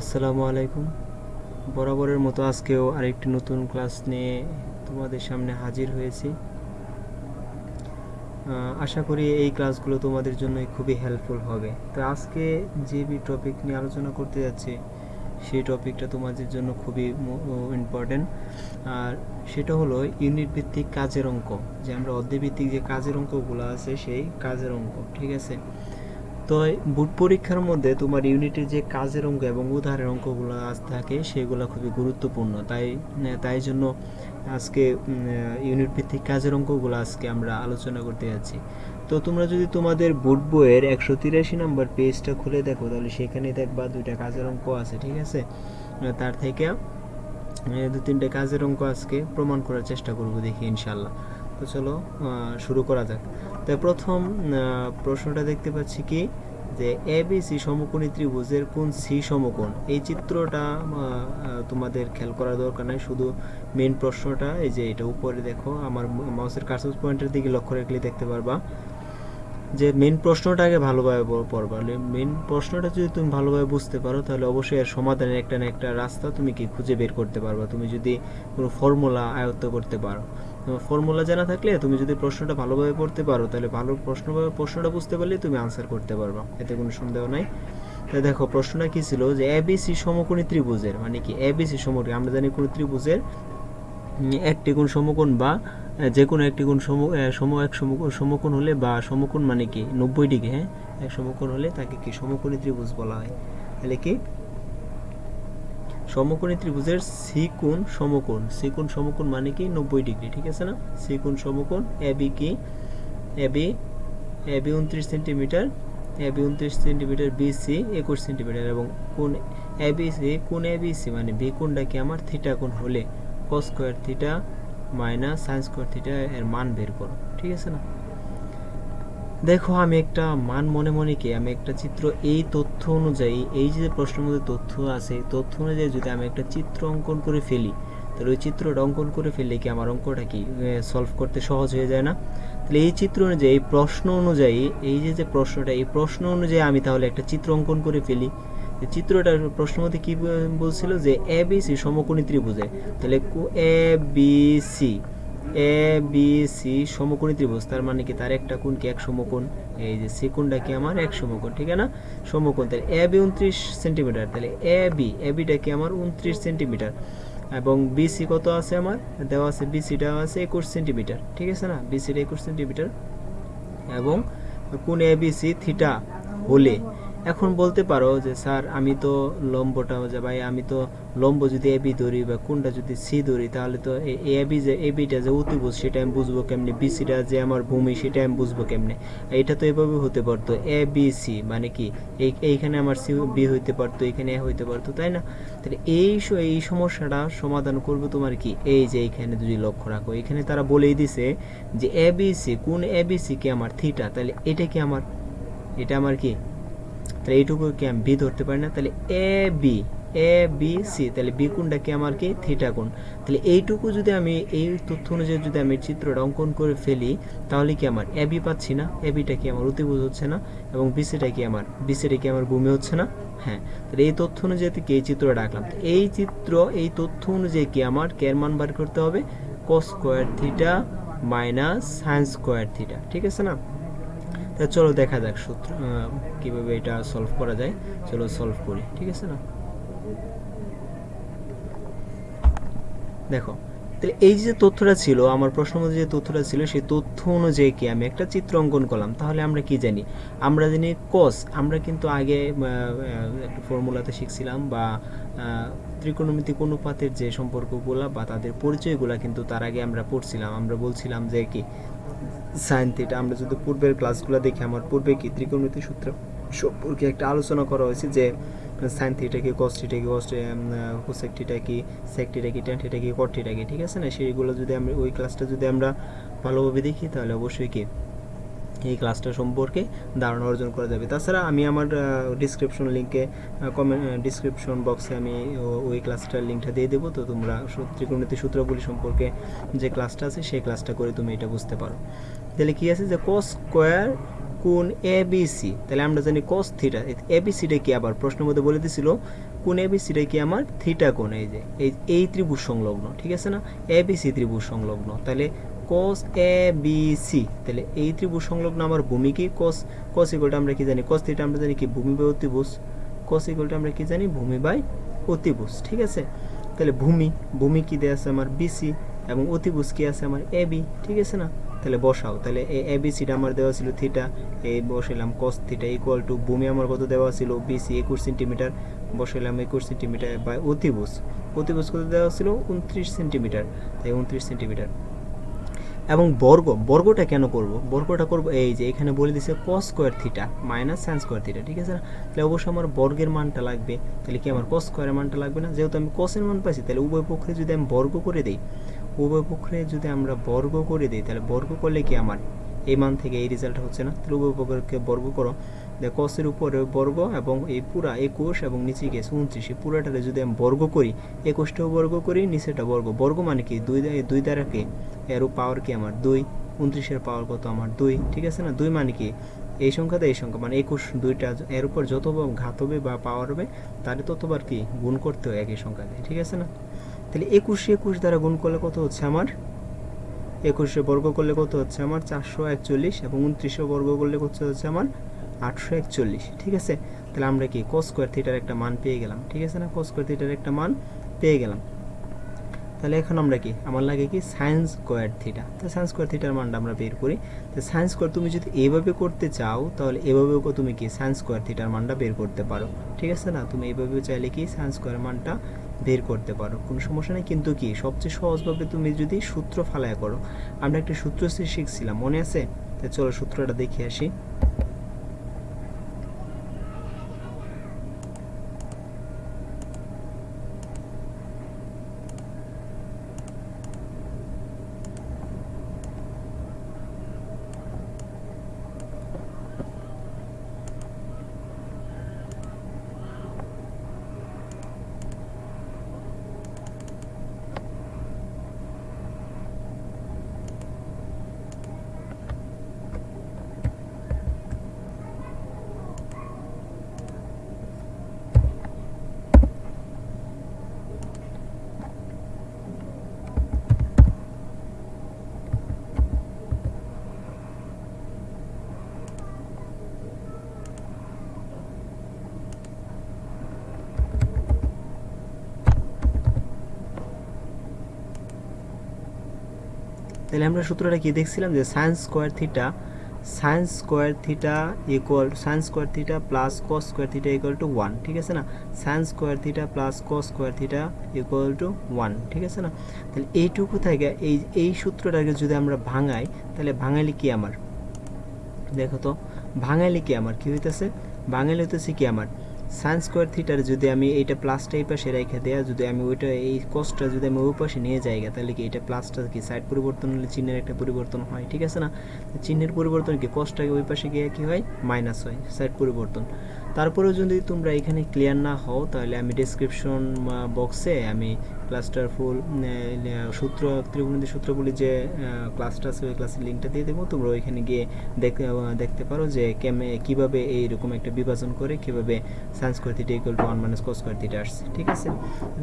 আসসালামু আলাইকুম। বরাবরের মতো আজকেও আরেকটি নতুন ক্লাস নিয়ে তোমাদের সামনে হাজির হয়েছি। আশা করি এই ক্লাসগুলো তোমাদের জন্য খুবই হেল্পফুল হবে। তো আজকে যে টপিক নিয়ে আলোচনা করতে যাচ্ছি, সেই টপিকটা তোমাদের জন্য খুবই ইম্পর্টেন্ট আর সেটা হলো ইউনিট ভিত্তিক কাজের অঙ্ক। যে আমরা অধ্যায় ভিত্তিক যে কাজের অঙ্কগুলো আছে, সেই কাজের অঙ্ক, ঠিক আছে? তো বুট পরীক্ষার মধ্যে তোমার ইউনিটের যে কাজের অঙ্ক এবং উদাহরণের অঙ্কগুলো আজ থাকে, সেগুলো খুবই গুরুত্বপূর্ণ। তাই তাই জন্য আজকে ইউনিট ভিত্তিক কাজের অঙ্কগুলো আজকে আমরা আলোচনা করতে যাচ্ছি। তো তোমরা যদি তোমাদের বুট বইয়ের একশো তিরাশি নাম্বার পেজটা খুলে দেখো, তাহলে সেখানে দেখবা দুইটা কাজের অঙ্ক আছে, ঠিক আছে? তার থেকে দু তিনটে কাজের অঙ্ক আজকে প্রমাণ করার চেষ্টা করব দেখি ইনশাল্লাহ তো চলো শুরু করা যাক। তো প্রথম প্রশ্নটা দেখতে পাচ্ছি কি? যে এ বি সি সমকোণী ত্রিভুজের কোন সি সমকোণ? এই চিত্রটা তোমাদের খেয়াল করার দরকার নাই, শুধু মেন প্রশ্নটা, এই যে এটা উপরে দেখো, আমার মাউসের কার্সার পয়েন্টের দিকে লক্ষ্য রাখলে দেখতে পারবা। যে মেন প্রশ্নটাকে ভালোভাবে প- পড়বা। মেন প্রশ্নটা যদি তুমি ভালোভাবে বুঝতে পারো, তাহলে অবশ্যই এর সমাধানের একটা না একটা রাস্তা তুমি কি খুঁজে বের করতে পারবা। তুমি যদি কোনো ফর্মুলা আয়ত্ত করতে পারো। ফর্মুলা জানা থাকলে তুমি যদি প্রশ্নটা ভালোভাবে পড়তে পারো, তাহলে ভালো প্রশ্ন প্রশ্নটা বুঝতে পারলে তুমি আনসার করতে পারবা। এতে কোনো সন্দেহ নাই। তাই দেখো, প্রশ্নটা কি ছিল যে এবিসি সমকোণী ত্রিভুজের মানে কি এবিসি সমকোণী, আমরা জানি কোনো ত্রিভুজের একটি কোণ সমকোণ বা যে কোনো একটি কোণ সম সম, এক সমকোণ হলে বা সমকোণ মানে কি নব্বই ডিগ্রি হ্যাঁ? এক সমকোণ হলে তাকে কি সমকোণী ত্রিভুজ বলা হয়। তাহলে কি? সমকোণী ত্রিভুজের সি কোণ সমকোণ। সি কোণ সমকোণ মানে কি? নব্বই ডিগ্রি, ঠিক আছে না? সি কোণ সমকোণ এবি কি? এ বি এ বি উনত্রিশ সেন্টিমিটার, এ বি উনত্রিশ সেন্টিমিটার বি সি, একুশ সেন্টিমিটার এবং কোন এ বি সি, কোণ এ সি মানে বি কোণটা কি আমার? থিটা কোণ হলে। Cos square theta minus sine square theta এর মান বের করো, ঠিক আছে না? দেখো, আমি একটা মান মনে মনে কি, আমি একটা চিত্র এই তথ্য অনুযায়ী, এই যে প্রশ্নের মধ্যে তথ্য আছে তথ্য অনুযায়ী যদি আমি একটা চিত্র অঙ্কন করে ফেলি, তাহলে ওই চিত্রটা অঙ্কন করে ফেললে কি আমার অঙ্কটা কি সলভ করতে সহজ হয়ে যায় না? তাহলে এই চিত্র অনুযায়ী, এই প্রশ্ন অনুযায়ী, এই যে যে প্রশ্নটা, এই প্রশ্ন অনুযায়ী আমি তাহলে একটা চিত্র অঙ্কন করে ফেলি। চিত্রটার প্রশ্ন মধ্যে কী বলছিল যে এ, বি, সি সমকোণী ত্রিভুজে, তাহলে A, B, C A B C সমকোণী ত্রিভুজ, তার মানে কি তার একটা কোণ কি এক সমকোণ? এই যে সি কোণটা কি আমার এক সমকোণ, ঠিক না? সমকোণ, তাহলে এ বি উনত্রিশ সেন্টিমিটার, তাহলে এ বি এ বিটা কি আমার উনত্রিশ সেন্টিমিটার। এবং বিসি কত আছে আমার? দেওয়া আছে বিসিটা আছে একুশ সেন্টিমিটার, ঠিক আছে না? বিসিটা একুশ সেন্টিমিটার। এবং কোন এ বি সি থিটা হলে এখন বলতে পারো যে, স্যার, আমি তো লম্বটা যে ভাই, আমি তো লম্ব যদি এ বি ধরি বা কোনটা যদি সি ধরি, তাহলে তো এ বি যে এ বিটা যে অতিভুজ সেটা আমি বুঝব কেমনে? বিসিটা যে আমার ভূমি, সেটা আমি বুঝব কেমনে? এটা তো এভাবে হতে পারতো। এ বি সি মানে কি? এই, এইখানে আমার সি বি হইতে পারতো, এখানে এ হইতে পারতো, তাই না? তাহলে এই এই সমস্যাটা সমাধান করবে তোমার কি? এই যে এইখানে যদি লক্ষ্য রাখো, এখানে তারা বলেই দিছে যে এ বি সি কোন এ বি সি কি আমার থিটা তাহলে এটা কি আমার? এটা আমার কি? তাহলে এইটুকু কি আমি বি ধরতে পারি না? তাহলে A B A B C তাহলে বি কোণটা কি আমার কি? থিটা কোণ। তাহলে এইটুকু যদি আমি এই তথ্য অনুযায়ী যদি আমি চিত্রটা অঙ্কন করে ফেলি, তাহলে কি আমার এ বি পাচ্ছি না? এ বিটা কি আমার অতিভুজ হচ্ছে না? এবং বিসিটা কি আমার বিসিটা কি আমার ভূমি হচ্ছে না? হ্যাঁ তাহলে এই তথ্য অনুযায়ী কি এই চিত্রটা আঁকলাম। তো এই চিত্র, এই তথ্য অনুযায়ী কি আমার? কের মান বার করতে হবে? Cos square theta minus sine square theta ঠিক আছে না? চলো দেখা যাক সূত্র কীভাবে এটা সলভ করা যায়। চলো সলভ করি, ঠিক আছে না? দেখো এই যে তথ্যটা ছিল, আমার প্রশ্ন মধ্যে যে তথ্যটা ছিল, সেই তথ্য অনুযায়ী কি আমি একটা চিত্র অঙ্কন করলাম? তাহলে আমরা কি জানি? আমরা জানি কস আমরা কিন্তু আগে একটা ফর্মুলাতে শিখছিলাম বা ত্রিকোণমিতিক অনুপাতের যে সম্পর্কগুলো বা তাদের পরিচয়গুলো কিন্তু তার আগে আমরা পড়ছিলাম। আমরা বলছিলাম যে কি? সাইন থিটা, আমরা যদি পূর্বের ক্লাসগুলো দেখি, আমার পূর্বে কি ত্রিকোণমিতি সূত্র সম্পর্কে একটা আলোচনা করা হয়েছে যে সাইন থিটা কি কস থিটা কি কোসেক থিটা কি সেক থিটা কি ট্যান থিটা কি কট থিটা কি, ঠিক আছে না? সেইগুলো যদি আমরা ওই ক্লাসটা যদি আমরা ভালোভাবে দেখি, তাহলে অবশ্যই কি, এই ক্লাসটা সম্পর্কে ধারণা অর্জন করা যাবে। তাছাড়া আমি আমার ডিসক্রিপশন লিঙ্কে কমেন্ট ডিসক্রিপশন বক্সে আমি ওই ক্লাসটার লিঙ্কটা দিয়ে দেবো। তো তোমরা ত্রিকোণমিতি সূত্রগুলি সম্পর্কে যে ক্লাসটা আছে, সেই ক্লাসটা করে তুমি এটা বুঝতে পারো। তাহলে কি আছে যে কস স্কোয়ার কোন এ বি সি তাহলে আমরা জানি কস থিটা এ বি সিটা কি আবার? প্রশ্নের মধ্যে বলে দিছিল কোন এ বি সিটা কি আমার? থিটা কোন এই যে, এই এই ত্রিভুজ সংলগ্ন, ঠিক আছে না? এ বি সি ত্রিভুজ সংলগ্ন, তাহলে কস এ বি সি তাহলে এই ত্রিভুজ সংলগ্ন আমার ভূমি কি? কস কস ইকুয়ালটা আমরা কি জানি? কস থিটা আমরা জানি কি? ভূমি বাই অতিভুজ। কস ইকুয়ালটা আমরা কি জানি? ভূমি বাই অতিভুজ, ঠিক আছে? তাহলে ভূমি ভূমি কি দেওয়া আছে আমার? বিসি এবং অতিভুজ কি আছে আমার? এ বি ঠিক আছে না? তাহলে বসাও। তাহলে এই এ, বি সিটা আমার দেওয়া ছিল থিটা এই বসাইলাম কস থিটা ইকুয়াল টু ভূমি আমার কত দেওয়া ছিল? বিসি একুশ সেন্টিমিটার বসাইলাম একুশ সেন্টিমিটার বা অতিভুজ। অতিভুজ কত দেওয়া ছিল? উনত্রিশ সেন্টিমিটার তাই উনত্রিশ সেন্টিমিটার এবং বর্গ, বর্গটা কেন করব? বর্গটা করব এই যে এখানে বলে দিছে cos square theta minus sine square theta ঠিক আছে না? তাহলে অবশ্যই আমার বর্গের মানটা লাগবে। তাহলে কি আমার কস স্কোয়ারের মানটা লাগবে না? যেহেতু আমি কসের মান পাইছি, তাহলে উভয় পক্ষে যদি আমি বর্গ করে দিই উভয় পক্ষে যদি আমরা বর্গ করে দিই, তাহলে বর্গ করলে কি আমার? এই মান থেকে এই রেজাল্ট হচ্ছে না? তাহলে উভয় পক্ষকে বর্গ করো। যে কসের উপরে বর্গ এবং এই পুরা একুশ এবং নিচে গেছে উনত্রিশ। এই পুরাটারে যদি আমি বর্গ করি, একুশটাও বর্গ করি নিচেটা বর্গ। বর্গ মানে কি? দুই দুই দ্বারাকে এর পাওয়ার কি আমার? দুই। উনত্রিশের পাওয়ার কত আমার? দুই। ঠিক আছে না? দুই মানে কি? এই সংখ্যাতে এই সংখ্যা। মানে একুশ দুইটা, এর উপর যত ঘাত হবে বা পাওয়ার হবে তারে ততবার কি? গুণ করতে হয় একই সংখ্যাতে ঠিক আছে না? তাহলে একুশে একুশ দ্বারা গুণ করলে কত হচ্ছে আমার? একুশে বর্গ করলে কত হচ্ছে আমার? চারশো একচল্লিশ এবং উনত্রিশে বর্গ করলে কত হচ্ছে আমার? আটশো একচল্লিশ, ঠিক আছে? তাহলে আমরা কি কস স্কোয়ার থিটার একটা মান পেয়ে গেলাম, ঠিক আছে না? কস স্কোয়ার থিটার একটা মান পেয়ে গেলাম। তাহলে এখন আমরা কি? আমার লাগে কি? সায়েন্স স্কোয়ার থিটা তো সায়েন্স স্কোয়ার থিটার মানটা আমরা বের করি। তো সায়েন্স স্কোয়ার তুমি যদি এভাবে করতে চাও, তাহলে এভাবেও তুমি কি? সায়েন্স স্কোয়ার থিটার মানটা বের করতে পারো, ঠিক আছে না? তুমি এভাবেও চাইলে কি? সায়েন্স স্কোয়ার মানটা বের করতে পারো। কোনো সমস্যা নেই, কিন্তু কি সবচেয়ে সহজভাবে তুমি যদি সূত্র ফালায় করো, আমরা একটা সূত্র শিখছিলাম মনে আছে? তো চলো সূত্রটা দেখে আসি। তাহলে আমরা সূত্রটা কি দেখছিলাম যে sine square theta sine square theta equal sine square theta plus cos square theta equal to one ঠিক আছে না? Sine square theta plus cos square theta equal to one ঠিক আছে না? তাহলে এইটুকু থেকে এই এই সূত্রটাকে যদি আমরা ভাঙাই, তাহলে ভাঙাইলে কি আমার? দেখো তো, ভাঙাইলে কি আমার? কি হইতেছে? ভাঙাইলে হইতেছে কি আমার? সাইন স্কোয়ার থিটার যদি আমি এইটা প্লাসটা এই পাশে রেখে দেয়া, যদি আমি ওইটা এই কস্টটা যদি আমি ওই পাশে নিয়ে যাই তাহলে কি এটা প্লাসটা কি সাইড পরিবর্তন হলে চিহ্নের একটা পরিবর্তন হয়, ঠিক আছে না? চিহ্নের পরিবর্তন কি কস্টটাকে ওই পাশে গিয়ে কি হয়? মাইনাস হয় সাইড পরিবর্তন। তারপরেও যদি তোমরা এখানে ক্লিয়ার না হও, তাহলে আমি ডিসক্রিপশন বক্সে আমি ক্লাসটার ফুল সূত্র ত্রিগুণিত সূত্রগুলি যে ক্লাসটা আছে, ওই ক্লাসের লিঙ্কটা দিয়ে দেবো। তোমরা ওইখানে গিয়ে দেখতে দেখতে পারো যে কেমে, কীভাবে এইরকম একটা বিভাজন করে কীভাবে sine square theta equal to one minus cos square theta আসছে, ঠিক আছে?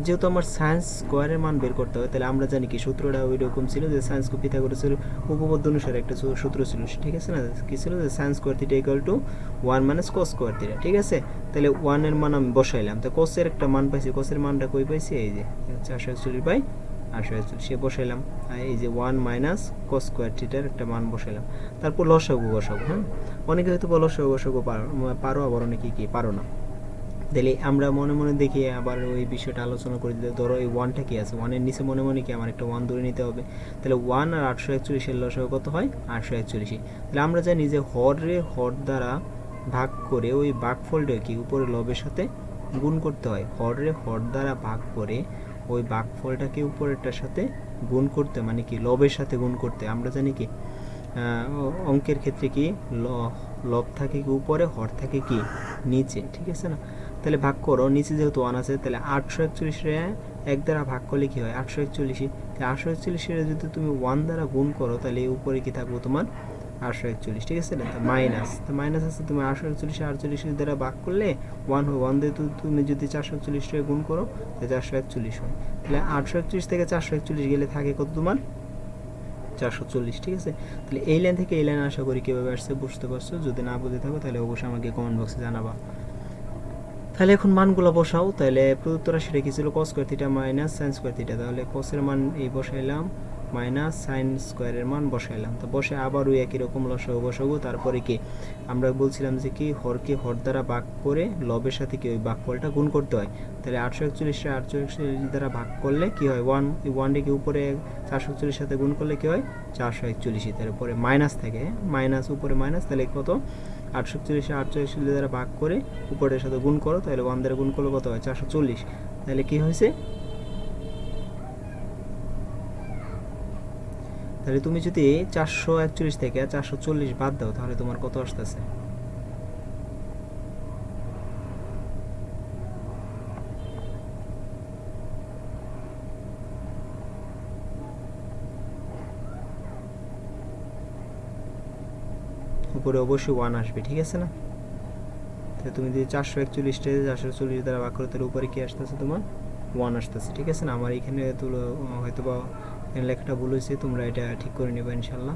যেহেতু আমার সায়েন্স স্কোয়ারের মান বের করতে হয় তাহলে আমরা জানি কি? সূত্রটা ওই রকম ছিল যে সায়েন্স পিতা করেছিল উপপাদ্য অনুসারে একটা সূত্র ছিল, ঠিক আছে না? কী ছিল? যে sine square theta equal to one minus cos square theta ঠিক আছে? তাহলে ওয়ানের মান আমি বসাইলাম। তো কসের একটা মান পাইছি কসের মানটা কই পাইছি? এই যে চারশো একচল্লিশ বাই আটশো একচল্লিশ সে বসাইলাম। এই যে ওয়ান মাইনাস কস স্কোয়ার থিটার একটা মান বসাইলাম। তারপর লসাগু বসাবো হ্যাঁ? অনেকে হয়তো লসাগু বসাগু পারো পারো, আবার অনেকে কি পারো না। তাহলে আমরা মনে মনে দেখি, আবার ওই বিষয়টা আলোচনা করে দিতে, ধরো এই ওয়ানটা কি আছে? ওয়ানের নিচে মনে মনে কি আমার একটা ওয়ান ধরে নিতে হবে? তাহলে ওয়ান আর আটশো একচল্লিশের লসাগু কত হয়? আটশো একচল্লিশই তাহলে আমরা জানি যে হরে হর দ্বারা ভাগ করে ওই ভাগফলটা কি উপরে লবের সাথে গুণ করতে হয়। হরে হর দ্বারা ভাগ করে ওই ভাগফলটাকে উপরেরটার সাথে গুণ করতে মানে কি, লবের সাথে গুণ করতে আমরা জানি কি অঙ্কের ক্ষেত্রে কি লব থাকে কি উপরে, হর থাকে কি নিচে, ঠিক আছে না? তাহলে ভাগ করো, নিচে যেহেতু ওয়ান আছে, তাহলে আটশো একচল্লিশে এক দ্বারা ভাগ করলে কি হয়? আটশো একচল্লিশে। আটশো একচল্লিশে যদি তুমি ওয়ান দ্বারা গুণ করো, তাহলে উপরে কি থাকব তোমার? আটশো একচল্লিশ, ঠিক আছে না? মাইনাস তো মাইনাস আছে, তুমি আটশো একচল্লিশ, আটচল্লিশ দ্বারা ভাগ করলে ওয়ান হয় ওয়ান দিয়ে তুমি যদি চারশো একচল্লিশ টাকা গুণ করো, তাহলে চারশো একচল্লিশ হয়। তাহলে আটশো একচল্লিশ থেকে চারশো একচল্লিশ গেলে থাকে কত তোমার? চারশো চল্লিশ, ঠিক আছে? তাহলে এই লাইন থেকে এই লাইন আশা করি কীভাবে আসছে বুঝতে পারছ? যদি না বুঝে থাকো, তাহলে অবশ্যই আমাকে কমেন্ট বক্সে জানাবা। তাহলে এখন মানগুলো বসাও, তাহলে প্রদত্ত রাশিটা কি ছিল? Cos square theta minus sine square theta তাহলে কসের মান এই বসাইলাম। মাইনাস সাইন স্কোয়ারের মান বসাইলাম। তো বসে আবার ওই একই রকম লসাগু বসাবো। তারপরে কি? আমরা বলছিলাম যে কি? হরকে হর দ্বারা ভাগ করে লবের সাথে কি ওই ভাগফলটা গুণ করতে হয়? তাহলে আটশো একচল্লিশটা আটশো একচল্লিশ দ্বারা ভাগ করলে কি হয়? ওয়ান ওয়ান ডিকে উপরে চারশো একচল্লিশ সাথে গুণ করলে কি হয়? চারশো একচল্লিশই তারপরে মাইনাস থাকে। মাইনাস, উপরে মাইনাস, তাহলে কত? আটশো একচল্লিশে আটশো একচল্লিশ দ্বারা ভাগ করে উপরের সাথে গুণ করো। তাহলে ওয়ান দ্বারা গুণ করলে কত হয়? চারশো চল্লিশ। তাহলে কি হয়েছে? তাহলে তুমি যদি চারশো একচল্লিশ থেকে চারশো চল্লিশ বাদ দাও, তাহলে তোমার কত আসতেছে? উপরে অবশ্যই ওয়ান আসবে, ঠিক আছে না? তাহলে তুমি যদি চারশো একচল্লিশটা চারশো চল্লিশ দ্বারা ভাগ তাহলে উপরে কি আসতেছে তোমার? ওয়ান আসতেছে, ঠিক আছে না? আমার এখানে তুলো হয়তো বা লেখাটা ভুল হয়েছে, তোমরা এটা ঠিক করে নেবে ইনশাল্লাহ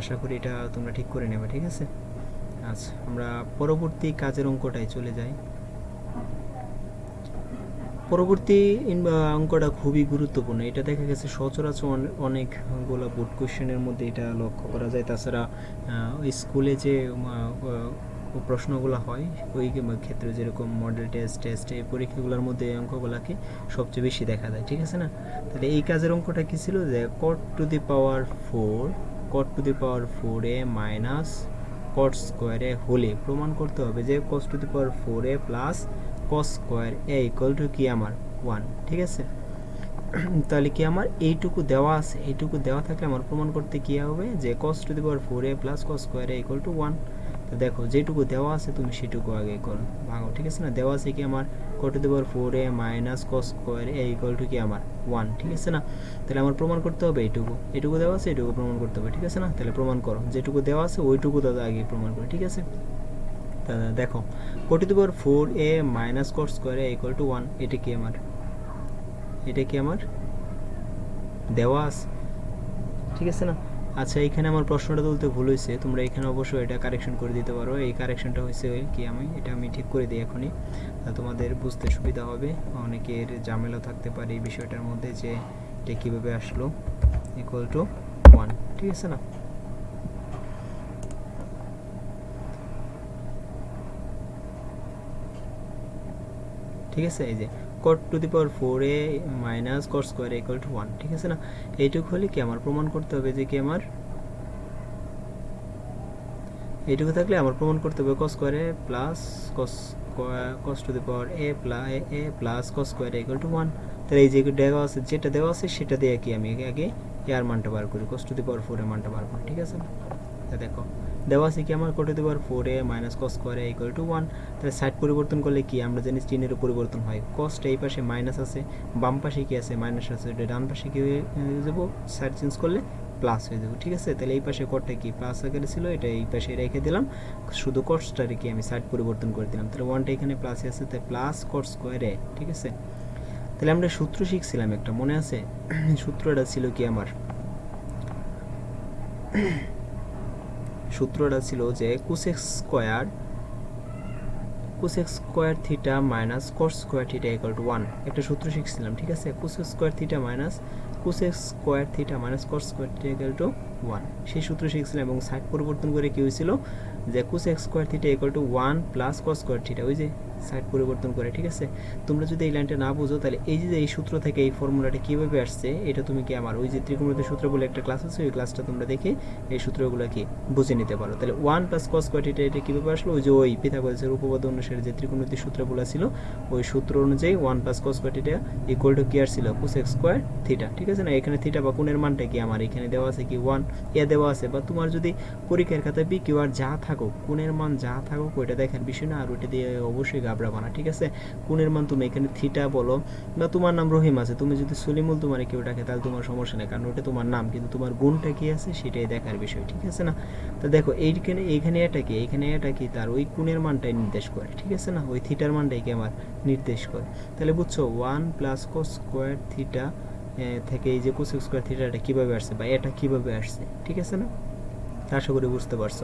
আশা করি এটা তোমরা ঠিক করে নেবে, ঠিক আছে? আচ্ছা আমরা পরবর্তী কাজের অঙ্কটায় চলে যাই। পরবর্তী অঙ্কটা খুবই গুরুত্বপূর্ণ। এটা দেখা গেছে সচরাচর অনেকগুলো বোর্ড কোশ্চেনের মধ্যে এটা লক্ষ্য করা যায়। তাছাড়া স্কুলে যে প্রশ্নগুলো হয়, ওই ক্ষেত্রে যেরকম মডেল টেস্ট টেস্ট এই পরীক্ষাগুলোর মধ্যে এই অঙ্কগুলোকে সবচেয়ে বেশি দেখা যায়, ঠিক আছে না? তাহলে এই কাজের অঙ্কটা কী ছিল? যে cot to the power four cot to the power four A minus cot স্কোয়ারে হলে প্রমাণ করতে হবে যে cos to the power four A plus cos square A equal to কি আমার? ওয়ান ঠিক আছে? তাহলে কি আমার? এইটুকু দেওয়া আছে, এইটুকু দেওয়া থাকলে আমার প্রমাণ করতে কী হবে? যে cos to the power four A plus cos square A equal to one তো দেখো, যেটুকু দেওয়া আছে তুমি সেটুকু আগে করো। ভাঙো, ঠিক আছে না? দেওয়া আছে কি আমার কত দেবার four A minus cos square A equal to কি আমার? ওয়ান ঠিক আছে না? তাহলে আমার প্রমাণ করতে হবে এইটুকু এটুকু দেওয়া আছে, এটুকু প্রমাণ করতে হবে, ঠিক আছে না? তাহলে প্রমাণ করো। যেটুকু দেওয়া আছে, ওইটুকু দাদা আগে প্রমাণ করো, ঠিক আছে? দাদা, দেখো কোটি দেবার four A minus cos square A equal to one এটা কি আমার? এটা কি আমার? দেওয়া আছে, ঠিক আছে না? আচ্ছা এখানে আমার প্রশ্নটা তুলতে ভুল হয়েছে। তোমরা এখানে অবশ্যই এটা কারেকশন করে দিতে পারো। এই কারেকশনটা হয়েছে কি আমি? এটা আমি ঠিক করে দিই এখনই। তোমাদের বুঝতে সুবিধা হবে। অনেকের ঝামেলা থাকতে পারে এই বিষয়টার মধ্যে যে এটা কীভাবে আসলো। ইকুয়াল টু ওয়ান ঠিক আছে না? ঠিক আছে, এই যে cot to the power four A minus cot square equal to one ঠিক আছে না? এইটুকু হলে কি আমার প্রমাণ করতে হবে যে কি আমার? এইটুকু থাকলে আমার প্রমাণ করতে হবে কস স্কোয়ারে plus cos cos to the power A plus A plus cos square equal to one তাহলে এই যে দেওয়া আছে, যেটা দেওয়া আছে সেটা দিয়ে কি আমি আগে এর মানটা বার করি কস টু দি পাওয়ার ফোর এর মানটা বার করি, ঠিক আছে দেখো। দেওয়া আছে কি আমার কোটে দেওয়ার ফোর মাইনাস কস স্কোয়ারে ইকুয়াল টু ওয়ান তাহলে সাইড পরিবর্তন করলে কি? আমরা জানি চিহ্নেরও পরিবর্তন হয়। কস্ট এই পাশে মাইনাস আছে, বাম পাশে কি আছে? মাইনাস আছে। ওটা ডান পাশে কি হয়ে যাব? সাইড চেঞ্জ করলে প্লাস হয়ে যাব, ঠিক আছে? তাহলে এই পাশে কটটা কি? প্লাস আকারে ছিল, এটা এই পাশে রেখে দিলাম। শুধু কটসটা রেখে আমি সাইড পরিবর্তন করে দিলাম। তাহলে ওয়ানটা এখানে প্লাসে আছে, তাই প্লাস কট স্কোয়ারে ঠিক আছে? তাহলে আমরা সূত্র শিখছিলাম একটা, মনে আছে? সূত্রটা ছিল কি আমার? সূত্রটা ছিল যে cosec square cosec square theta minus cos square theta equal to one একটা সূত্র শিখছিলাম, ঠিক আছে? Cosec square theta minus cosec square theta minus cos square theta equal to one সেই সূত্র শিখছিলাম এবং সাইড পরিবর্তন করে কী হয়েছিল? যে cosec square theta equal to one plus cos square theta ওই যে সাইড পরিবর্তন করে, ঠিক আছে? তোমরা যদি এই লাইনটা না বুঝো, তাহলে এই যে এই সূত্র থেকে এই ফর্মুলাটা কীভাবে আসছে, এটা তুমি কি আমার ওই যে ত্রিকোণমিতিক সূত্র বলে একটা ক্লাস আছে, ওই ক্লাসটা তোমরা দেখে এই সূত্রগুলো কি বুঝে নিতে পারো। তাহলে ওয়ান প্লাস কস কোয়াটিটা এটা কীভাবে আসলো? ওই যে ওই পিথাগোরাসের উপপাদ্য অনুসারে যে ত্রিকোণমিতিক সূত্রগুলো ছিল, ওই সূত্র অনুযায়ী one plus cos কোয়াটিটা equal to কি আসছিল? কোস এক্স স্কোয়ার থিটা ঠিক আছে না? এখানে থিটা বা কোণের মানটা কি আমার? এখানে দেওয়া আছে কি ওয়ান এ দেওয়া আছে। বা তোমার যদি পরীক্ষার খাতায় বি কিউ আর যা থাকুক, কোণের মান যা থাকুক, ওইটা দেখার বিষয় না, আর ওইটা দিয়ে অবশ্যই গাবড়াবা না ঠিক আছে? কোণের মান তুমি এখানে থিটা বলো। বা তোমার নাম রহিম আছে, তুমি যদি সলিমুল তোমার কেউ ডাকে, তাহলে তোমার সমস্যা নেই, কারণ ওটা তোমার নাম, কিন্তু তোমার গুণটা কি আছে সেটাই দেখার বিষয়, ঠিক আছে না? তো দেখো, এইখানে এইখানে এটা কি? এইখানে এটা কি? তার ওই কোণের মানটাই নির্দেশ করে, ঠিক আছে না? ওই থিটার মানটাই কি আমার নির্দেশ করে? তাহলে বুঝছ one plus cos square theta থেকে এই যে কোসেক স্কোয়ার থিটাটা কীভাবে আসছে বা এটা কীভাবে আসছে, ঠিক আছে না? আশা করি বুঝতে পারছ।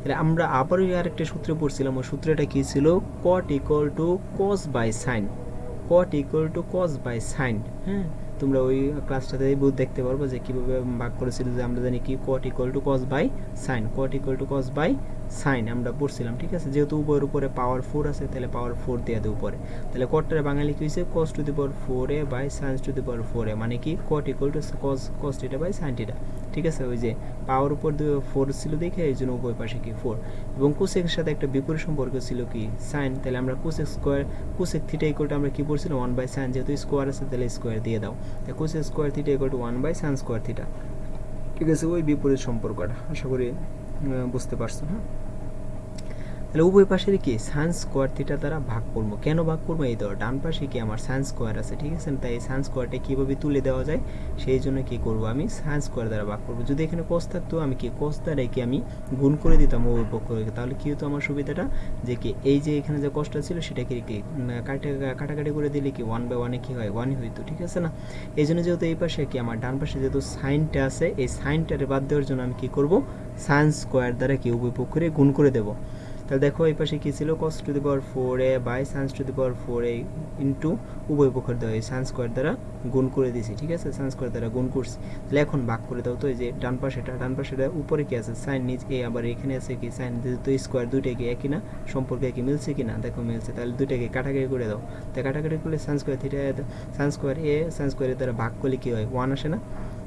তাহলে আমরা আবারও আরেকটা সূত্রে পড়ছিলাম, ওই সূত্রটা কী ছিল? Cot equal to cos by sine cot equal to cos by sine হ্যাঁ? তোমরা ওই ক্লাসটাতে বুধ দেখতে পারব যে কীভাবে ভাগ করেছিল যে আমরা জানি কি? Cot equal to cos by sine cot equal to cos by sine আমরা পড়ছিলাম, ঠিক আছে? যেহেতু উপরের উপরে পাওয়ার ফোর আছে, তাহলে পাওয়ার ফোর দিয়ে দেয় উপরে। তাহলে কটটারে বাঙালি কি হয়েছে? Cos to the power four A by sine to the power four A মানে কি? Cot equal to cos cos theta by sine theta ঠিক আছে? ওই যে পাওয়ার উপর ফোর ছিল দেখে, এই জন্য উভয় পাশে কি ফোর এবং কুসেকের সাথে একটা বিপরীত সম্পর্ক ছিল কি? সাইন তাহলে আমরা cosec square cosec theta equal to আমরা কি পড়ছিলাম? ওয়ান বাই সাইন যেহেতু স্কোয়ার আছে, তাহলে স্কোয়ার দিয়ে দাও। তাই cosec square theta equal to one by sine square theta ঠিক আছে, ওই বিপরীত সম্পর্কটা, আশা করি বুঝতে পারছ হ্যাঁ? তাহলে উভয় পাশের কি? সায়েন্স স্কোয়ার থিটা দ্বারা ভাগ করব। কেন ভাগ করব? এই ধর, ডান পাশে কি আমার সায়েন্স স্কোয়ার আছে, ঠিক আছে? তাই এই সায়েন্স স্কোয়ারটা কীভাবে তুলে দেওয়া যায়? সেই জন্য কি করব আমি? সায়েন্স স্কোয়ার দ্বারা ভাগ করব। যদি এখানে কস থাকতো, আমি কি কস দ্বারা কি আমি গুণ করে দিতাম উভয় পক্ষকে? তাহলে কী হতো আমার সুবিধাটা? যে কি এই যে এখানে যে কষ্টটা ছিল সেটা কি কাটা, কাটাকাটি করে দিলে কি ওয়ান বাই ওয়ানে কি হয়? ওয়ানই হইতো, ঠিক আছে না? এই জন্য যেহেতু এই পাশে কি আমার ডান পাশে যেহেতু সাইনটা আছে, এই সাইনটারে বাদ দেওয়ার জন্য আমি কি করব? সায়েন্স স্কোয়ার দ্বারা কি উভয় পক্ষরে গুণ করে দেবো। তাহলে দেখো এই পাশে কী ছিল? Cos to the power four A by sine to the power four A into উভয় পক্ষের দেওয়া এই সায়েন্স স্কোয়ার দ্বারা গুণ করে দিছি, ঠিক আছে? সায়েন্স স্কোয়ার দ্বারা গুণ করছি। তাহলে এখন ভাগ করে দাও তো, এই যে ডান পাশেটা ডান পাশেটা উপরে কি আছে? সাইন নিচ এ, আবার এখানে আছে কি? সাইন তো স্কোয়ার দুইটা কি একই না? সম্পর্কে কি মিলছে কি না? দেখো মিলছে। তাহলে দুইটাকে কাটাকাটি করে দাও। তাই কাটাকাটি করলে sine square theta sine square A sine স্কোয়ারের দ্বারা ভাগ করলে কী হয়? ওয়ান আসে না?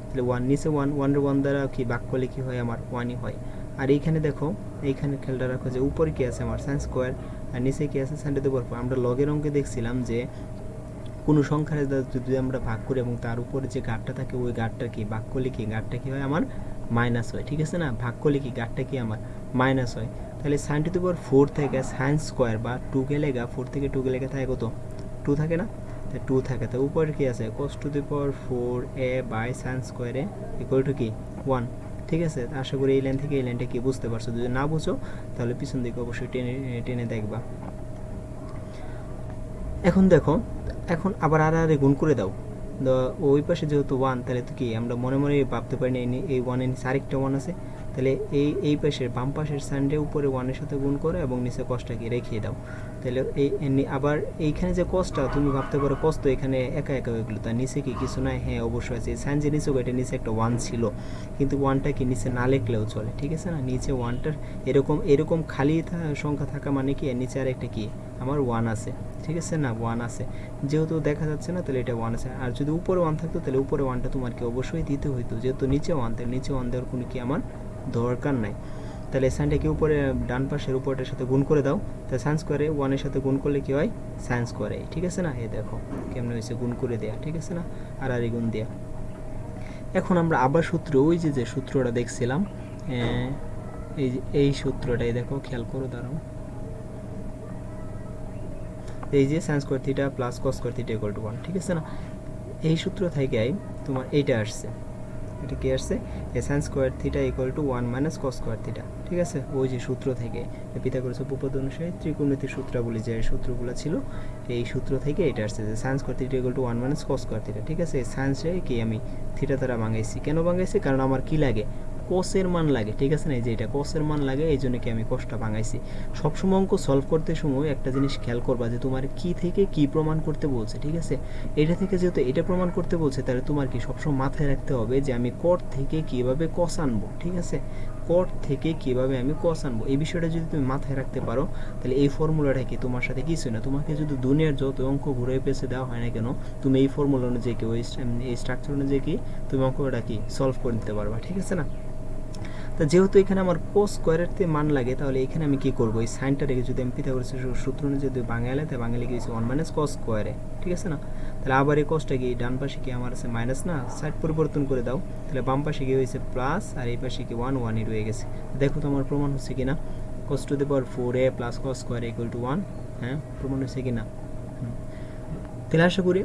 তাহলে ওয়ান নিচে ওয়ান ওয়ানের ওয়ান দ্বারা কি ভাগ করলে কী হয়? আমার ওয়ানই হয়। আর এইখানে দেখো, এইখানে খেয়ালটা রাখো যে উপরে কি আছে আমার সাইন স্কোয়ার আর নিচে কি আছে সাইন টু দি আমরা লগের অঙ্কে দেখছিলাম যে কোনো সংখ্যার যদি আমরা ভাগ করি এবং তার উপরে যে গাঢ়টা থাকে, ওই গাঢ়টা কি? ভাগ করলে কি? গাঢ়টা কি হয় আমার মাইনাস হয়, ঠিক আছে না? ভাগ করলে কি? গাঢ়টা কি আমার মাইনাস হয়। তাহলে সাইন টু ফোর থেকে সাইন স্কোয়ার বা টু গেলে গা ফোর থেকে টু গেলে থাকে কত? টু থাকে না? টু থাকে। তো উপরে কি আছে? Cos to the four A by sine স্কোয়ারে ইকুয়াল টু কি? ওয়ান ঠিক আছে? আশা করি এই লাইন থেকে এই লাইনটা কি বুঝতে পারছ? যদি না বুঝো, তাহলে পিছন দিকে অবশ্যই টেনে টেনে দেখবা। এখন দেখো, এখন আবার আর আর গুণ করে দাও। ওই পাশে যেহেতু ওয়ান তাহলে তো কি, আমরা মনে মনে ভাবতে পারি না এই ওয়ানের নিচে আরেকটা ওয়ান আছে। তাহলে এই এই পাশের বাম পাশের সানডে উপরে ওয়ানের সাথে গুণ করো এবং নিচে কষ্টটাকে রেখে দাও। তাহলে এই আবার এইখানে যে কষ্টটা, তুমি ভাবতে পারো কষ্ট এখানে একা একা হয়ে গেলো। তার নিচে কি কিছু নাই? হ্যাঁ অবশ্যই আছে। সাইন যে নিচে এটা নিচে একটা ওয়ান ছিল। কিন্তু ওয়ানটা কি নিচে না লেখলেও চলে, ঠিক আছে না? নিচে ওয়ানটার এরকম এরকম খালি সংখ্যা থাকা মানে কি? নিচে আর একটা কি? আমার ওয়ান আছে, ঠিক আছে না? ওয়ান আছে। যেহেতু দেখা যাচ্ছে না, তাহলে এটা ওয়ান আছে। আর যদি উপরে ওয়ান থাকতো, তাহলে উপরে ওয়ানটা তোমাকে অবশ্যই দিতে হইতো। যেহেতু নিচে ওয়ান তাহলে নিচে ওয়ান দেওয়ার কোনো কি আমার দরকার নাই। তাহলে সাইনটাকে উপরে, ডান পাশের উপরটার সাথে গুণ করে দাও। তাহলে সায়েন্স স্কোয়ারে ওয়ানের সাথে গুণ করলে কী হয়? সায়েন্স স্কোয়ারে ঠিক আছে না? এ দেখো, কেমন হয়েছে? গুণ করে দেয়া। ঠিক আছে না? আর আর গুণ দেয়া। এখন আমরা আবার সূত্র, ওই যে যে সূত্রটা দেখছিলাম এই এই সূত্রটাই দেখো, খেয়াল করো, দাঁড়াও। এই যে sine square plus cos square theta to one ঠিক আছে না? এই সূত্র থেকে তোমার এইটা আসছে। এটা কি আসছে? A sine square theta equal to one minus cos square theta ঠিক আছে? ওই যে সূত্র থেকে। পিতাগোরাস উপপাদ্য অনুসারে ত্রিকোণমিতির সূত্রাবলী যে সূত্রগুলো ছিল, এই সূত্র থেকে এটা আসছে যে sine square theta equal to one minus cos square theta ঠিক আছে? সায়েন্সে কি আমি থিটা দ্বারা বাঙাইছি কেন ভাঙাইছি? কারণ আমার কি লাগে? কসের মান লাগে, ঠিক আছে না? এই যে এটা কসের মান লাগে, এই জন্য কি আমি কসটা ভাঙাইছি? সবসময় অঙ্ক সলভ করতে সময় একটা জিনিস খেয়াল করবা যে তোমার কি থেকে কি প্রমাণ করতে বলছে, ঠিক আছে? এটা থেকে যেহেতু এটা প্রমাণ করতে বলছে, তাহলে তোমার কি সবসময় মাথায় রাখতে হবে যে আমি কট থেকে কীভাবে কস আনব, ঠিক আছে? কট থেকে কীভাবে আমি কস আনব, এই বিষয়টা যদি তুমি মাথায় রাখতে পারো, তাহলে এই ফর্মুলাটা কি তোমার সাথে কিছু না। তোমাকে যদি দুনিয়ার যত অঙ্ক ঘুরে পেছে দেওয়া হয় না কেন, তুমি এই ফর্মুলা অনুযায়ী কি, ওই, এই স্ট্রাকচার অনুযায়ী কি, তুমি অঙ্কটা কি সলভ করে নিতে পারবা, ঠিক আছে না? তো যেহেতু এখানে আমার কোস স্কোয়ারের তে মান লাগে, তাহলে এখানে আমি কি করব? এই সাইনটা রেখে যদি আমি করেছি সূত্র যদি বাঙালি তাই বাঙালি গিয়েছি ওয়ান মাইনাস কস স্কোয়ারে ঠিক আছে না? তাহলে আবার এই কসটা কি, ডান পাশে কি আমার আছে মাইনাস না? সাইড পরিবর্তন করে দাও। তাহলে বাম পাশে কি হয়েছে প্লাস আর এই পাশে কি ওয়ান ওয়ানই রয়ে গেছে। দেখো তো আমার প্রমাণ হচ্ছে কি না cos to the power four A plus cos square equal to one হ্যাঁ? প্রমাণ হচ্ছে কি না। তাহলে আশা করি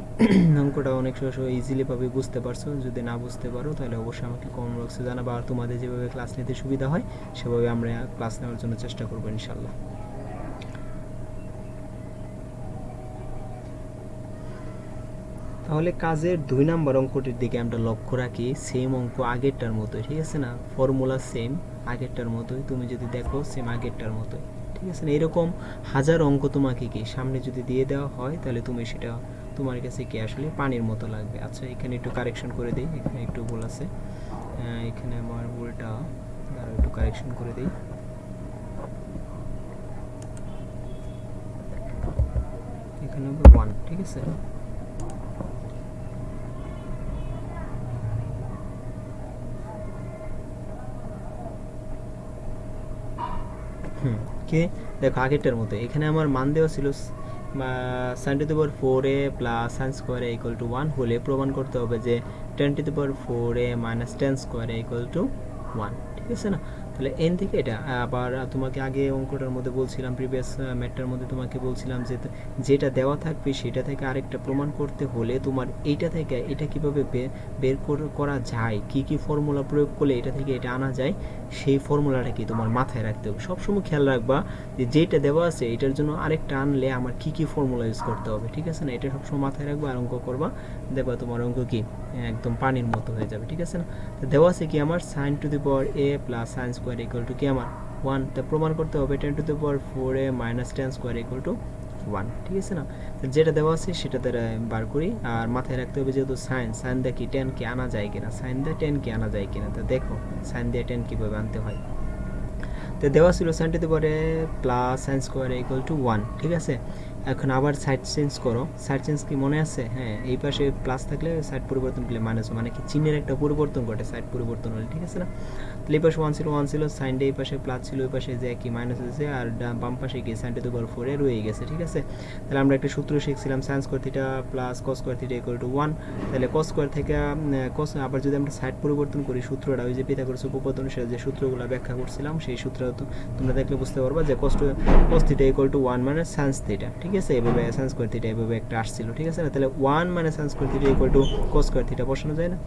অঙ্কটা অনেক সময় ইজিলি ভাবে বুঝতে পারছ। যদি না বুঝতে পারো, তাহলে অবশ্যই আমাকে কমেন্ট বক্সে জানাব। আর তোমাদের যেভাবে ক্লাস নিতে সুবিধা হয়, সেভাবে আমরা ক্লাস নেওয়ার জন্য চেষ্টা করব ইনশাল্লাহ তাহলে কাজের দুই নাম্বার অঙ্কটির দিকে আমরা লক্ষ্য রাখি সেম অঙ্ক আগেরটার মতোই, ঠিক আছে না? ফর্মুলা সেম আগেরটার মতোই। তুমি যদি দেখো সেম আগেরটার মতোই, ঠিক আছে না? এরকম হাজার অঙ্ক তোমাকে কি সামনে যদি দিয়ে দেওয়া হয়, তাহলে তুমি সেটা তোমার কাছে কি আসলে পানির মতো লাগবে? আচ্ছা এখানে একটু কারেকশন করে দিই। এখানে একটু ভুল আছে। এখানে আমার ভুলটা আরও একটু কারেকশন করে দিই। এখানে ওয়ান ঠিক আছে? হুম, কে? দেখো, আগেরটার মতো এখানে আমার মান দেওয়া ছিল sine to the power four A plus sine square A equal to one হলে প্রমাণ করতে হবে যে ten to the power four A minus ten square A equal to one ঠিক আছে না? তাহলে এন থেকে এটা, আবার তোমাকে আগে অঙ্কটার মধ্যে বলছিলাম প্রিভিয়াস ম্যাটটার মধ্যে তোমাকে বলছিলাম যে যেটা দেওয়া থাকবে সেটা থেকে আরেকটা প্রমাণ করতে হলে তোমার এইটা থেকে এটা কীভাবে বের করা যায়, কি কি ফর্মুলা প্রয়োগ করলে এটা থেকে এটা আনা যায় সেই ফর্মুলাটা কি তোমার মাথায় রাখতে হবে? সবসময় খেয়াল রাখবা যে যেটা দেওয়া আছে এটার জন্য আরেকটা আনলে আমার কি কি ফর্মুলা ইউজ করতে হবে, ঠিক আছে না? এটা সবসময় মাথায় রাখবা আর অঙ্ক করবা, দেখবা তোমার অঙ্ক কি একদম পানির মতো হয়ে যাবে, ঠিক আছে না? দেওয়া আছে কি আমার sine to the power A plus sine square equal to কি আমার। ওয়ান তা প্রমাণ করতে হবে ten to the power four A minus ten square equal to one ঠিক আছে না? যেটা দেওয়া আছে সেটা দ্বারা বার করি। আর মাথায় রাখতে হবে যেহেতু সাইন সাইন দিয়ে কি টেন কি আনা যায় কিনা? সাইন দিয়ে টেন কি আনা যায় কিনা? তো দেখো, সাইন দিয়ে টেন কীভাবে আনতে হয়। তো দেওয়া ছিল sine to the plus sine square equal to one ঠিক আছে? এখন আবার সাইড চেঞ্জ করো। সাইড চেঞ্জ কি মনে আছে? হ্যাঁ এই পাশে প্লাস থাকলে সাইড পরিবর্তন করলে মাইনাস মানে কি চিহ্নের একটা পরিবর্তন ঘটে সাইড পরিবর্তন হলে, ঠিক আছে না? তাহলে পাশে ওয়ান ছিল ওয়ান ছিল সাইন এই পাশে প্লাস ছিল ওই পাশে যে কি মাইনাস হয়েছে আর বাম পাশে গিয়ে সাইন টু দি ফোরে রয়ে গেছে, ঠিক আছে? তাহলে আমরা একটা সূত্র শিখছিলাম sine square theta plus cos square theta equal to one তাহলে কস স্কোয়ার থেকে কস আবার যদি আমরা সাইড পরিবর্তন করি সূত্রটা, ওই যে পিথাগোরাস উপপাদ্য অনুসারে যে সূত্রগুলো ব্যাখ্যা করছিলাম, সেই সূত্র তোমরা দেখলে বুঝতে পারবা যে কষ্ট cos theta equal to one মানে সাইন্স থিটা ঠিক আছে? এভাবে সাইন্স স্কোয়ার থিটা এইভাবে একটা আসছিল, ঠিক আছে? না তাহলে ওয়ান মানে sine square theta equal to cos square theta বসানো যায় না?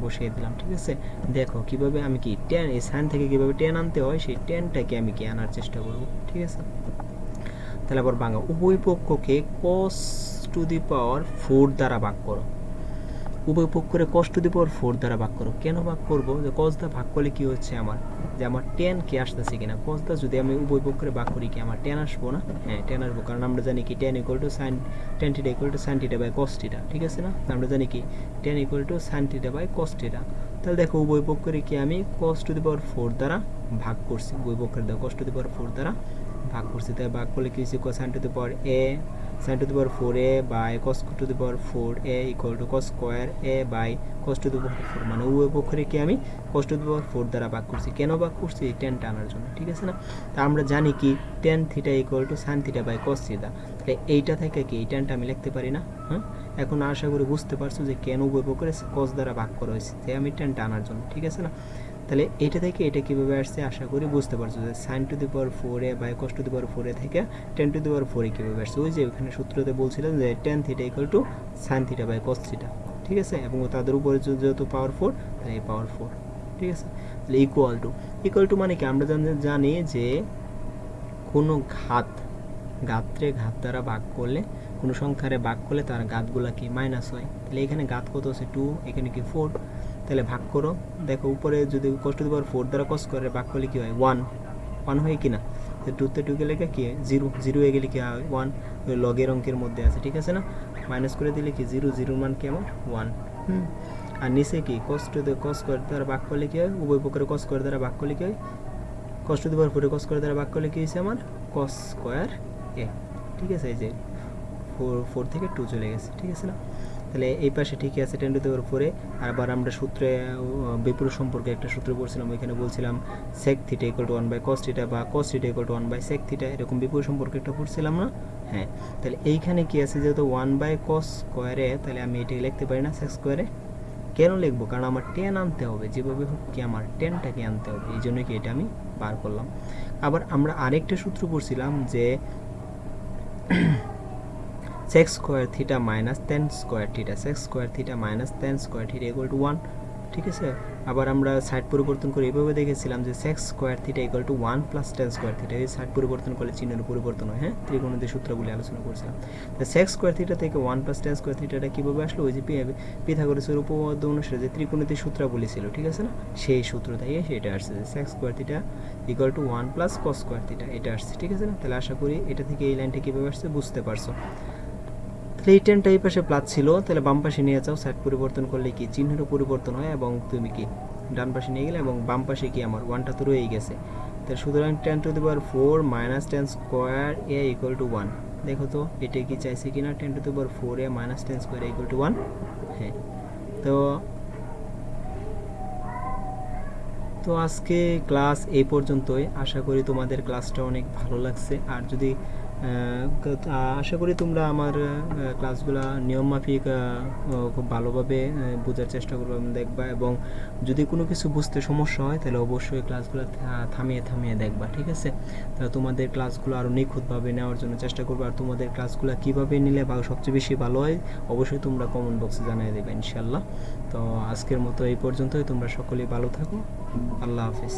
বসিয়ে দিলাম, ঠিক আছে? দেখো কীভাবে আমি কি টেন এই সাইন থেকে কীভাবে টেন আনতে হয়, সেই টেনটাকে আমি কি আনার চেষ্টা করব, ঠিক আছে? তাহলে আবার বাংলা, উভয় পক্ষকে কস টু দি পাওয়ার ফোর দ্বারা ভাগ করো। উভয় পক্ষরে কস টু দি পাওয়ার ফোর দ্বারা ভাগ করো। কেন ভাগ করব? যে কস দা ভাগ করলে কি হচ্ছে আমার? যে আমার টেন কে আসতেছে কিনা? কস দা যদি আমি উভয় পক্ষরে ভাগ করি কি আমার টেন আসব না? হ্যাঁ টেন আসব। কারণ আমরা জানি কি ten equal to sine ten theta equal to sine theta by cos theta ঠিক আছে না? আমরা জানি কি ten equal to sine theta by cos theta তাহলে দেখো উভয় পক্ষরে কি আমি কস টু দি পাওয়ার ফোর দ্বারা ভাগ করছি। উভয় পক্ষের দেখো কস টু দি পাওয়ার ফোর দ্বারা ভাগ করছি। তাই ভাগ করলে কি হচ্ছে sine to the power A the power four A by cos to the power four A equal to cos square A by cos to the power four মানে উভয় পক্ষরে কি আমি কস টু দি পাওয়ার ফোর দ্বারা ভাগ করছি। কেন ভাগ করছি? এই টেন টানার জন্য, ঠিক আছে না? তা আমরা জানি কি ten theta equal to sine theta by cos theta তাহলে এইটা থেকে কি এই টেনটা আমি লিখতে পারি না? হ্যাঁ? এখন আশা করি বুঝতে পারছ যে কেন উভয় পক্ষরে কস দ্বারা ভাগ করা হয়েছে। তাই আমি টেন টানার জন্য, ঠিক আছে না? তাহলে এটা থেকে এটা কীভাবে আসছে আশা করি বুঝতে পারছ যে sine to the power four by cos to the power four থেকে ten to the power four কীভাবে আসছে। ওই যে ওখানে সূত্রতে বলছিলাম যে ten theta equal to sine theta by cos theta ঠিক আছে? এবং তাদের উপরে যেহেতু পাওয়ার ফোর তাহলে এই পাওয়ার ফোর ঠিক আছে? তাহলে ইকুয়াল টু ইকুয়াল টু মানে কি? আমরা জানি- যে কোনো ঘাত ঘাতরে ঘাত দ্বারা ভাগ করলে, কোনো সংখ্যারে ভাগ করলে তার ঘাতগুলা কি? মাইনাস হয়। তাহলে এখানে ঘাত কত আছে? টু এখানে কি ফোর তাহলে ভাগ করো। দেখো, উপরে যদি কষ্ট দেবার ফোর দ্বারা কষ্ট করে, ভাগ করলে কি হয়? ওয়ান ওয়ান হয় কি না তো টুতে টু গেলে কি? জিরো জিরো হয়ে গেলে কি হয়? ওয়ান ওই লগের অঙ্কের মধ্যে আছে, ঠিক আছে না? মাইনাস করে দিলে কি? জিরো জিরোর মান কি আমার? ওয়ান হুম। আর নিচে কি? কষ্ট কস করে দ্বারা ভাগ করলে কি হয়? উভয় পক্ষের কস করে দ্বারা ভাগ করলে কি হয়? কষ্ট দেবার ফোরে কস করে দ্বারা ভাগ করলে কি হয়েছে আমার? কস স্কোয়ার এ ঠিক আছে, এই যে ফোর ফোর থেকে টু চলে গেছে, ঠিক আছে না? তাহলে এই পাশে ঠিকই আছে টেন টু দেওয়ার পরে। আর আবার আমরা সূত্রে বিপুল সম্পর্কে একটা সূত্র পড়ছিলাম, ওইখানে বলছিলাম sec theta equal to one by cos theta বা cos theta equal to one by sec theta এরকম বিপুল সম্পর্কে একটা পড়ছিলাম না? হ্যাঁ তাহলে এইখানে কি আছে যেহেতু ওয়ান বাই কস স্কোয়ারে তাহলে আমি এটাকে লিখতে পারি না সেক স্কোয়ারে কেন লিখব? কারণ আমার টেন আনতে হবে, যেভাবে হোক কি আমার টেনটাকে আনতে হবে, এই জন্য কি এটা আমি বার করলাম। আবার আমরা আরেকটা সূত্র পড়ছিলাম যে sec square theta minus ten square theta sec square theta minus ten square theta equal to one ঠিক আছে? আবার আমরা সাইড পরিবর্তন করে এভাবে দেখেছিলাম যে sec square theta equal to one plus ten square theta এই সাইড পরিবর্তন করলে চিহ্নের পরিবর্তন হয় হ্যাঁ? ত্রিকোণদের সূত্রগুলি আলোচনা করছিলাম। তো সেক্স স্কোয়ার থিটা থেকে ওয়ান প্লাস টেন স্কোয়ার থিটাটা কীভাবে আসলো? ওই যে পিথাগোরাসের উপপাদ্য অনুসারে যে ত্রিকোণীতির সূত্রাবলী ছিল, ঠিক আছে না? সেই সূত্র থেকে সেটা আসছে যে sec square theta equal to one plus cos square theta এটা আসছে, ঠিক আছে না? তাহলে আশা করি এটা থেকে এই লাইনটা কীভাবে আসছে? বুঝতে পারছ। তাহলে এই টেনটা প্লাস ছিল, তাহলে বাম পাশে নিয়ে যাও সাইড পরিবর্তন করলে কি চিহ্নেরও পরিবর্তন হয় এবং তুমি কি ডান পাশে নিয়ে গেলে এবং বাম পাশে কি আমার ওয়ানটা তো রয়েই গেছে। তাহলে সুতরাং ten to the power four minus ten square A equal to one দেখো তো, এটা কি চাইছে কিনা? Ten to the power four A minus ten square equal to one হ্যাঁ। তো তো আজকে ক্লাস এই পর্যন্তই। আশা করি তোমাদের ক্লাসটা অনেক ভালো লাগছে। আর যদি আশা করি তোমরা আমার ক্লাসগুলো নিয়মমাফিক খুব ভালোভাবে বোঝার চেষ্টা করবে দেখবা এবং যদি কোনো কিছু বুঝতে সমস্যা হয় তাহলে অবশ্যই ক্লাসগুলো থামিয়ে থামিয়ে দেখবা, ঠিক আছে? তাহলে তোমাদের ক্লাসগুলো আরও নিখুঁতভাবে নেওয়ার জন্য চেষ্টা করবে। আর তোমাদের ক্লাসগুলো কীভাবে নিলে বা সবচেয়ে বেশি ভালো হয় অবশ্যই তোমরা কমেন্ট বক্সে জানিয়ে দেবে ইনশাল্লাহ তো আজকের মতো এই পর্যন্তই। তোমরা সকলেই ভালো থাকো। আল্লাহ হাফিজ।